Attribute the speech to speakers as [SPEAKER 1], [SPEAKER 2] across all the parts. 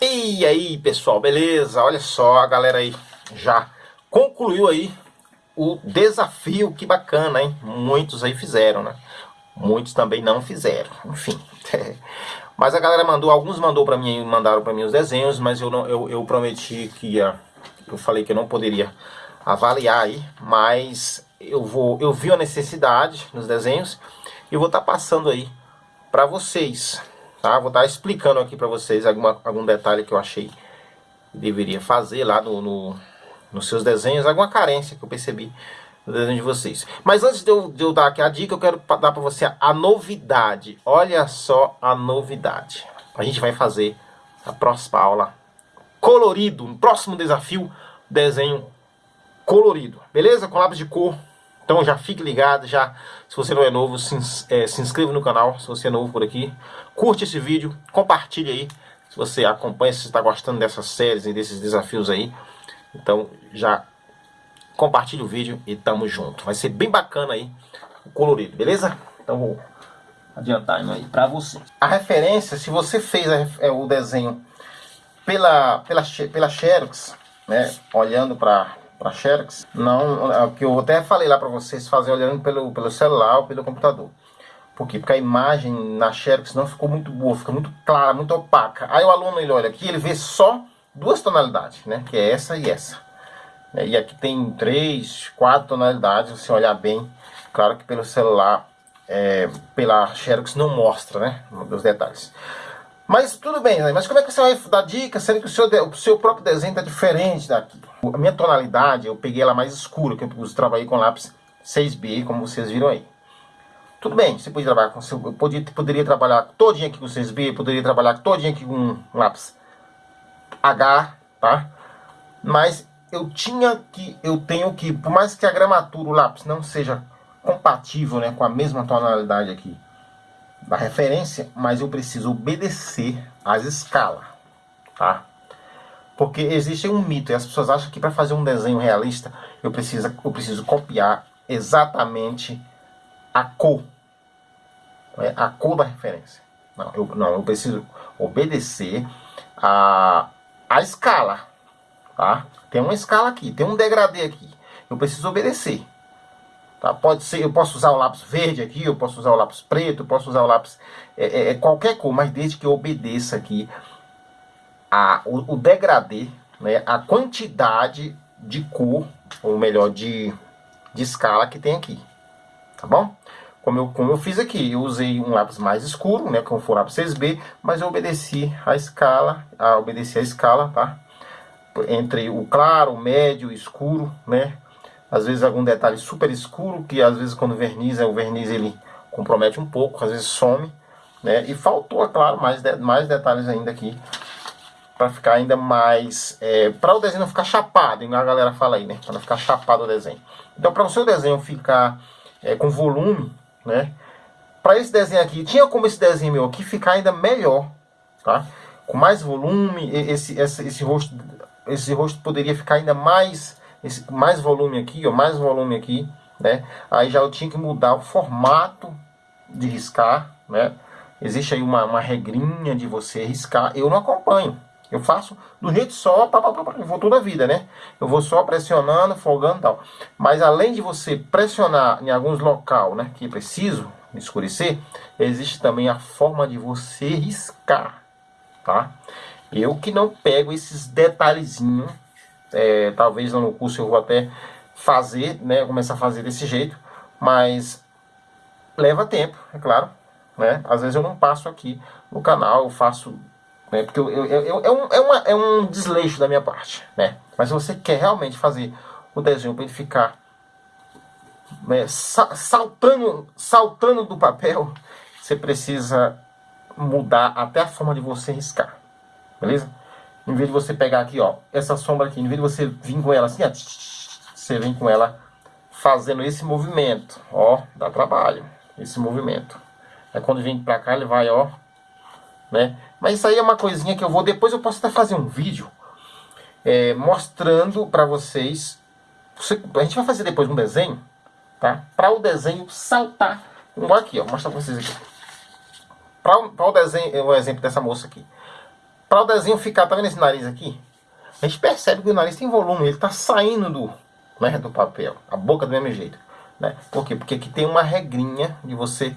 [SPEAKER 1] E aí pessoal, beleza? Olha só, a galera aí já concluiu aí o desafio, que bacana, hein? Muitos aí fizeram, né? Muitos também não fizeram, enfim. mas a galera mandou, alguns mandou para mim, mandaram para mim os desenhos, mas eu, não, eu, eu prometi que ia, eu falei que eu não poderia avaliar aí, mas eu vou, eu vi a necessidade nos desenhos e vou estar tá passando aí para vocês, Tá? Vou estar tá explicando aqui para vocês alguma, algum detalhe que eu achei que deveria fazer lá no, no, nos seus desenhos, alguma carência que eu percebi no desenho de vocês. Mas antes de eu, de eu dar aqui a dica, eu quero dar para você a novidade. Olha só a novidade. A gente vai fazer a próxima aula colorido, no próximo desafio, desenho colorido. Beleza? Com lápis de cor então já fique ligado, já se você não é novo, se, é, se inscreva no canal, se você é novo por aqui. Curte esse vídeo, compartilhe aí, se você acompanha, se está gostando dessas séries e desses desafios aí. Então já compartilhe o vídeo e tamo junto. Vai ser bem bacana aí o colorido, beleza? Então vou adiantar aí para você. A referência, se você fez a, é, o desenho pela, pela, pela Xerox, né, olhando para para Xerox, não, é o que eu até falei lá para vocês fazer olhando pelo, pelo celular ou pelo computador. Por quê? Porque a imagem na Xerox não ficou muito boa, fica muito clara, muito opaca. Aí o aluno ele olha aqui, ele vê só duas tonalidades, né? Que é essa e essa. E aqui tem três, quatro tonalidades, se olhar bem. Claro que pelo celular, é, pela Xerox não mostra, né? Os detalhes. Mas tudo bem, né? mas como é que você vai dar dica sendo que o seu, o seu próprio desenho está diferente daqui? A minha tonalidade, eu peguei ela mais escura, que eu trabalhei com lápis 6B, como vocês viram aí. Tudo bem, você podia trabalhar com, eu poderia, poderia trabalhar todinho aqui com 6B, poderia trabalhar todinho aqui com lápis H, tá? Mas eu tinha que, eu tenho que, por mais que a gramatura, o lápis não seja compatível né, com a mesma tonalidade aqui, da referência, mas eu preciso obedecer às escalas, tá? Porque existe um mito e as pessoas acham que para fazer um desenho realista eu preciso, eu preciso copiar exatamente a cor, né? a cor da referência. Não eu, não, eu preciso obedecer a, a escala, tá? Tem uma escala aqui, tem um degradê aqui. Eu preciso obedecer. Tá? Pode ser, eu posso usar o lápis verde aqui, eu posso usar o lápis preto, eu posso usar o lápis é, é, é, qualquer cor, mas desde que eu obedeça aqui a, o, o degradê, né, a quantidade de cor, ou melhor, de, de escala que tem aqui. Tá bom? Como eu, como eu fiz aqui, eu usei um lápis mais escuro, né, como for lápis 6B, mas eu obedeci a escala, a, obedeci a escala, tá? Entre o claro, o médio, o escuro, né? Às vezes algum detalhe super escuro, que às vezes quando verniza, o verniz ele compromete um pouco, às vezes some, né? E faltou, é claro, mais, de, mais detalhes ainda aqui, para ficar ainda mais, é, para o desenho não ficar chapado, a galera fala aí, né? Para não ficar chapado o desenho. Então, para o seu desenho ficar é, com volume, né? Para esse desenho aqui, tinha como esse desenho meu aqui ficar ainda melhor, tá? Com mais volume, esse, esse, esse rosto, esse rosto poderia ficar ainda mais esse, mais volume aqui, ó, mais volume aqui, né? Aí já eu tinha que mudar o formato de riscar, né? Existe aí uma, uma regrinha de você riscar, eu não acompanho. Eu faço do jeito só, pá, pá, pá, eu vou toda a vida, né? Eu vou só pressionando, folgando e tal. Mas além de você pressionar em alguns local, né, que preciso escurecer, existe também a forma de você riscar, tá? Eu que não pego esses detalhezinhos é, talvez no curso eu vou até fazer, né, começar a fazer desse jeito, mas leva tempo, é claro, né? Às vezes eu não passo aqui no canal, eu faço, né, porque eu, eu, eu, é, um, é, uma, é um desleixo da minha parte, né? Mas se você quer realmente fazer o desenho para ele ficar né, saltando, saltando do papel, você precisa mudar até a forma de você riscar, beleza? Em vez de você pegar aqui, ó, essa sombra aqui, em vez de você vir com ela assim, ó, você vem com ela fazendo esse movimento, ó, dá trabalho, esse movimento. Aí quando vem pra cá, ele vai, ó, né? Mas isso aí é uma coisinha que eu vou, depois eu posso até fazer um vídeo é, mostrando pra vocês, você, a gente vai fazer depois um desenho, tá? Pra o desenho saltar, igual aqui, ó, mostrar pra vocês aqui. Pra o desenho, o exemplo dessa moça aqui para o desenho ficar, tá vendo esse nariz aqui? A gente percebe que o nariz tem volume, ele está saindo do, né, do papel, a boca do mesmo jeito. Né? Por quê? Porque aqui tem uma regrinha de você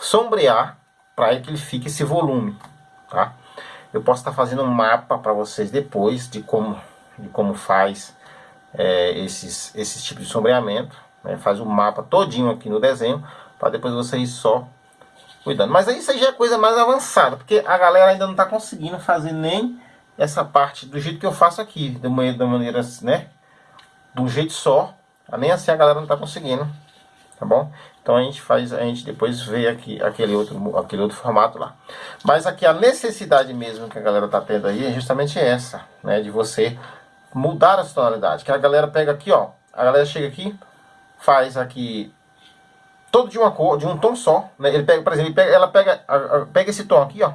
[SPEAKER 1] sombrear para que ele fique esse volume. Tá? Eu posso estar tá fazendo um mapa para vocês depois de como, de como faz é, esses, esses tipos de sombreamento. Né? Faz o um mapa todinho aqui no desenho, para depois vocês só cuidando. Mas aí isso aí já é coisa mais avançada, porque a galera ainda não está conseguindo fazer nem essa parte do jeito que eu faço aqui, da maneira, da maneira né? De um jeito só. Nem assim a galera não está conseguindo, tá bom? Então a gente faz, a gente depois vê aqui aquele outro, aquele outro formato lá. Mas aqui a necessidade mesmo que a galera está tendo aí é justamente essa, né? De você mudar as tonalidades. Que a galera pega aqui, ó. A galera chega aqui, faz aqui todo de uma cor, de um tom só. Né? Ele pega, por exemplo, pega, ela pega, pega esse tom aqui, ó.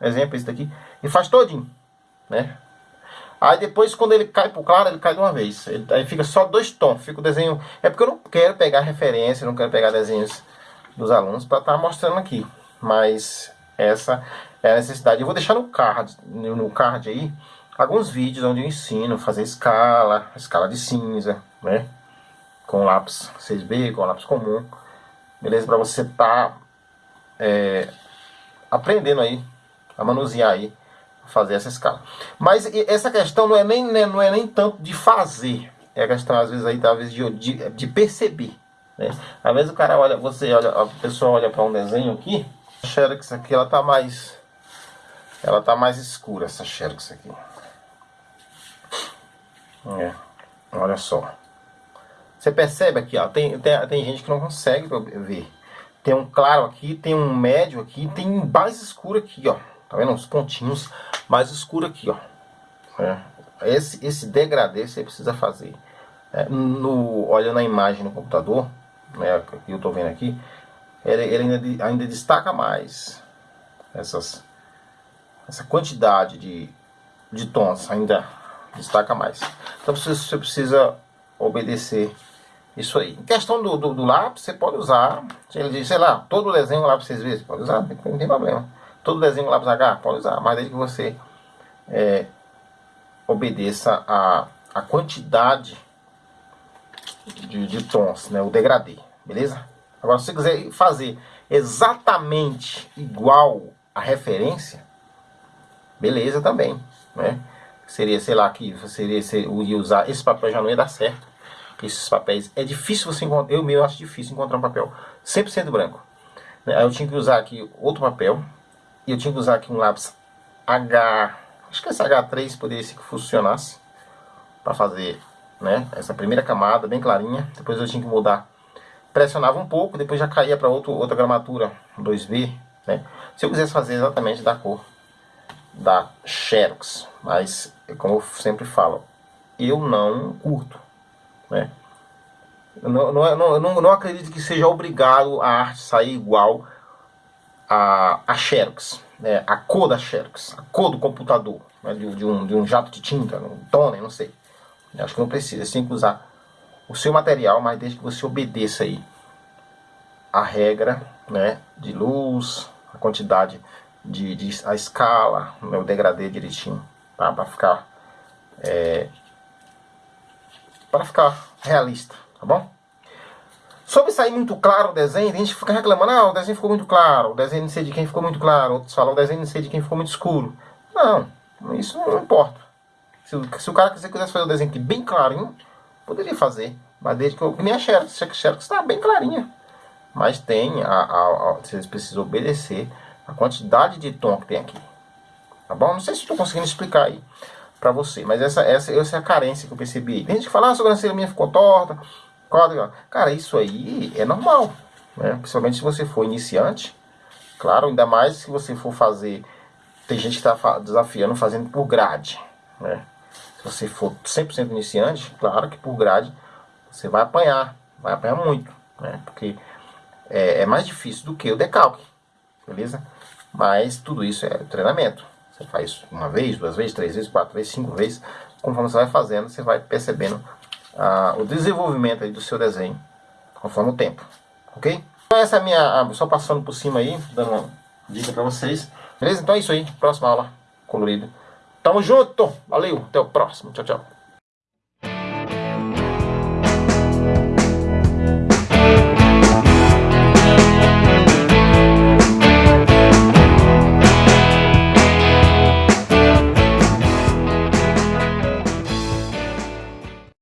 [SPEAKER 1] Exemplo, esse daqui. E faz todinho, né? Aí depois, quando ele cai pro claro, ele cai de uma vez. Ele, aí fica só dois tons. Fica o desenho... É porque eu não quero pegar referência, não quero pegar desenhos dos alunos para estar tá mostrando aqui. Mas essa é a necessidade. Eu vou deixar no card, no card aí, alguns vídeos onde eu ensino a fazer escala, escala de cinza, né? Com lápis 6B, com lápis comum. Beleza? Para você tá, é, aprendendo aí, a manusear aí, fazer essa escala. Mas essa questão não é nem, né, não é nem tanto de fazer, é a questão às vezes aí talvez de, de, de perceber. Né? Às vezes o cara olha, você olha, a pessoa olha para um desenho aqui, a xerox aqui ela tá mais, ela tá mais escura essa xerox aqui. É, olha só. Você percebe aqui, ó, tem, tem, tem gente que não consegue ver. Tem um claro aqui, tem um médio aqui, tem mais escuro aqui, ó. Tá vendo? Uns pontinhos mais escuro aqui, ó. É. Esse, esse degradê você precisa fazer. É, no, olhando a imagem no computador, né, que eu tô vendo aqui, ele, ele ainda, ainda destaca mais essas, essa quantidade de, de tons, ainda destaca mais. Então você, você precisa obedecer isso aí. Em questão do, do, do lápis, você pode usar, ele diz, sei lá, todo desenho lápis seis vezes, pode usar, não tem problema. Todo desenho lápis H, pode usar, mas desde que você é, obedeça a, a quantidade de, de tons, né, o degradê, beleza? Agora, se você quiser fazer exatamente igual a referência, beleza também, né? Seria, sei lá, que seria, ia usar esse papel já não ia dar certo. Esses papéis, é difícil você encontrar, eu mesmo acho difícil encontrar um papel 100% branco. Né? Aí eu tinha que usar aqui outro papel, e eu tinha que usar aqui um lápis H, acho que esse H3 poderia ser que funcionasse para fazer né, essa primeira camada bem clarinha. Depois eu tinha que mudar, pressionava um pouco, depois já caía para outra gramatura 2B. Né? Se eu quisesse fazer exatamente da cor da Xerox, mas como eu sempre falo, eu não curto. Né? Não, não, não, não, não acredito que seja obrigado a arte sair igual a, a Xerox, né, a cor da Xerox, a cor do computador, né, de, de, um, de um jato de tinta, um toner, não sei. Eu acho que não precisa, você tem que usar o seu material, mas desde que você obedeça aí a regra né, de luz, a quantidade de, de a escala, né, o degradê direitinho, tá? para ficar é, para ficar realista, tá bom? Sobre sair muito claro o desenho, a gente fica reclamando, ah, o desenho ficou muito claro, o desenho não sei de quem ficou muito claro, outros falam, o desenho não sei de quem ficou muito escuro. Não, isso não importa. Se, se o cara quiser, quisesse fazer o desenho aqui bem clarinho, poderia fazer. Mas desde que eu. Nem a Xerox, a Xerox está bem clarinha. Mas tem, a, a, a, vocês precisam obedecer a quantidade de tom que tem aqui. Tá bom? Não sei se estou conseguindo explicar aí pra você, mas essa, essa, essa é a carência que eu percebi. Tem gente que fala, ah, a sobrancelha minha ficou torta. Cara, isso aí é normal, né? Principalmente se você for iniciante. Claro, ainda mais se você for fazer... Tem gente que está desafiando fazendo por grade, né? Se você for 100% iniciante, claro que por grade você vai apanhar, vai apanhar muito, né? Porque é, é mais difícil do que o decalque, beleza? Mas tudo isso é treinamento. Você faz uma vez, duas vezes, três vezes, quatro vezes, cinco vezes. Conforme você vai fazendo, você vai percebendo ah, o desenvolvimento aí do seu desenho conforme o tempo, ok? Então essa é a minha, só passando por cima aí, dando uma dica para vocês, beleza? Então é isso aí, próxima aula, colorido, Tamo junto. Valeu. Até o próximo. Tchau, tchau.